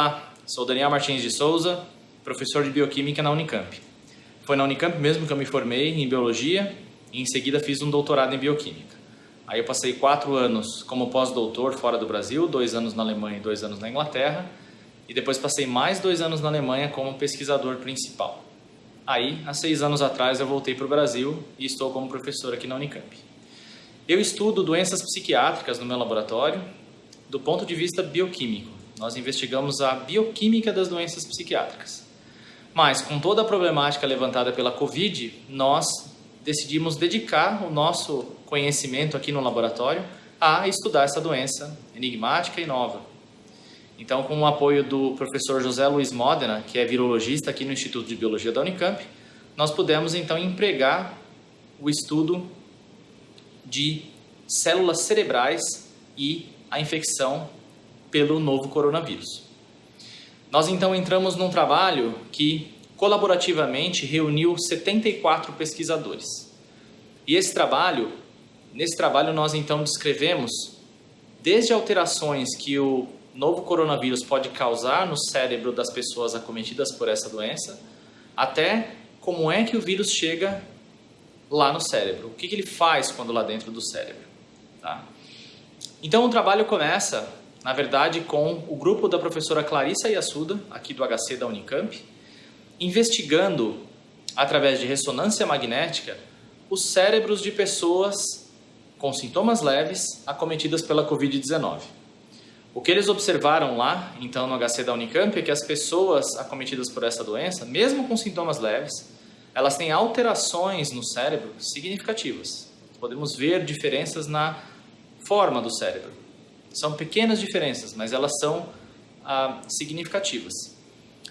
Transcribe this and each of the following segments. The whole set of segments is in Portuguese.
Olá, sou Daniel Martins de Souza, professor de Bioquímica na Unicamp. Foi na Unicamp mesmo que eu me formei em Biologia e em seguida fiz um doutorado em Bioquímica. Aí eu passei quatro anos como pós-doutor fora do Brasil, dois anos na Alemanha e dois anos na Inglaterra, e depois passei mais dois anos na Alemanha como pesquisador principal. Aí, há seis anos atrás, eu voltei para o Brasil e estou como professor aqui na Unicamp. Eu estudo doenças psiquiátricas no meu laboratório do ponto de vista bioquímico. Nós investigamos a bioquímica das doenças psiquiátricas. Mas, com toda a problemática levantada pela Covid, nós decidimos dedicar o nosso conhecimento aqui no laboratório a estudar essa doença enigmática e nova. Então, com o apoio do professor José Luiz Modena, que é virologista aqui no Instituto de Biologia da Unicamp, nós pudemos então empregar o estudo de células cerebrais e a infecção pelo novo coronavírus. Nós então entramos num trabalho que colaborativamente reuniu 74 pesquisadores. E esse trabalho, nesse trabalho nós então descrevemos desde alterações que o novo coronavírus pode causar no cérebro das pessoas acometidas por essa doença, até como é que o vírus chega lá no cérebro, o que, que ele faz quando lá dentro do cérebro. Tá? Então o trabalho começa, na verdade, com o grupo da professora Clarissa Yassuda, aqui do HC da Unicamp, investigando, através de ressonância magnética, os cérebros de pessoas com sintomas leves acometidas pela Covid-19. O que eles observaram lá, então, no HC da Unicamp, é que as pessoas acometidas por essa doença, mesmo com sintomas leves, elas têm alterações no cérebro significativas. Podemos ver diferenças na forma do cérebro. São pequenas diferenças, mas elas são ah, significativas.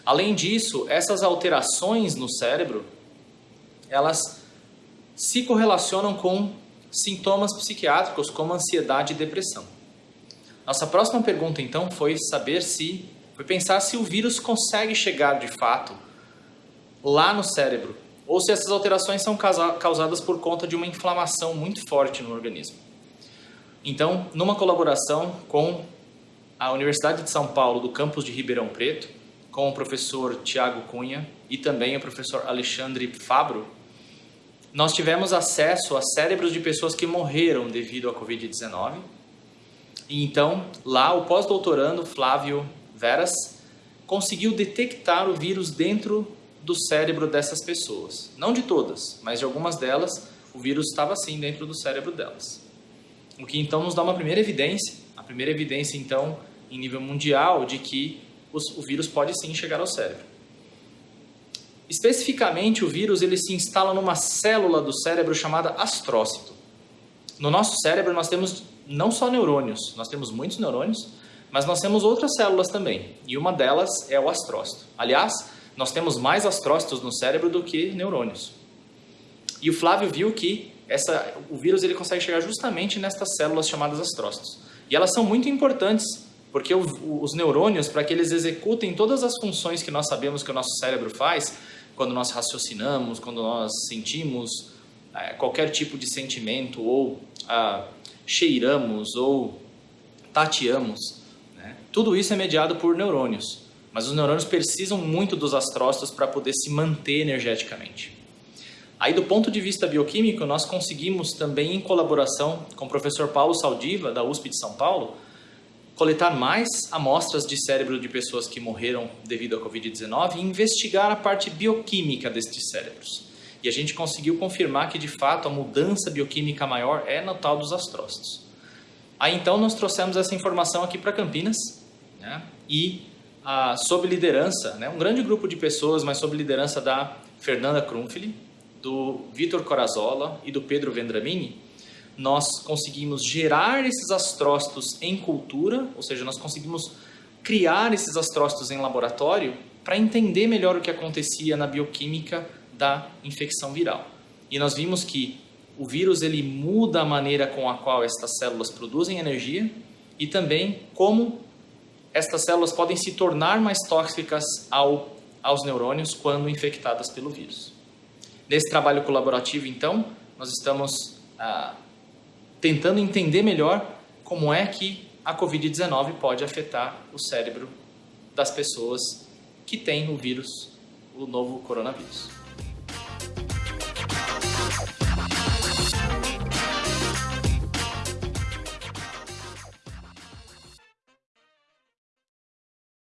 Além disso, essas alterações no cérebro, elas se correlacionam com sintomas psiquiátricos como ansiedade e depressão. Nossa próxima pergunta então foi saber se, foi pensar se o vírus consegue chegar de fato lá no cérebro ou se essas alterações são causadas por conta de uma inflamação muito forte no organismo. Então, numa colaboração com a Universidade de São Paulo, do campus de Ribeirão Preto, com o professor Tiago Cunha e também o professor Alexandre Fabro, nós tivemos acesso a cérebros de pessoas que morreram devido à Covid-19. E então, lá, o pós-doutorando Flávio Veras conseguiu detectar o vírus dentro do cérebro dessas pessoas. Não de todas, mas de algumas delas, o vírus estava assim dentro do cérebro delas. O que então nos dá uma primeira evidência, a primeira evidência então em nível mundial de que os, o vírus pode sim chegar ao cérebro. Especificamente, o vírus ele se instala numa célula do cérebro chamada astrócito. No nosso cérebro nós temos não só neurônios, nós temos muitos neurônios, mas nós temos outras células também, e uma delas é o astrócito. Aliás, nós temos mais astrócitos no cérebro do que neurônios. E o Flávio viu que essa, o vírus ele consegue chegar justamente nestas células chamadas astrócitos. E elas são muito importantes, porque o, os neurônios, para que eles executem todas as funções que nós sabemos que o nosso cérebro faz, quando nós raciocinamos, quando nós sentimos é, qualquer tipo de sentimento, ou ah, cheiramos, ou tateamos, né? tudo isso é mediado por neurônios. Mas os neurônios precisam muito dos astrócitos para poder se manter energeticamente. Aí, do ponto de vista bioquímico, nós conseguimos também, em colaboração com o professor Paulo Saldiva, da USP de São Paulo, coletar mais amostras de cérebro de pessoas que morreram devido à Covid-19 e investigar a parte bioquímica destes cérebros. E a gente conseguiu confirmar que, de fato, a mudança bioquímica maior é no tal dos astrócitos. Aí, então, nós trouxemos essa informação aqui para Campinas né? e ah, sob liderança, né? um grande grupo de pessoas, mas sob liderança da Fernanda Krumfili, do Vitor Corazola e do Pedro Vendramini, nós conseguimos gerar esses astrócitos em cultura, ou seja, nós conseguimos criar esses astrócitos em laboratório para entender melhor o que acontecia na bioquímica da infecção viral. E nós vimos que o vírus ele muda a maneira com a qual estas células produzem energia e também como estas células podem se tornar mais tóxicas ao, aos neurônios quando infectadas pelo vírus. Nesse trabalho colaborativo, então, nós estamos ah, tentando entender melhor como é que a Covid-19 pode afetar o cérebro das pessoas que têm o vírus, o novo coronavírus.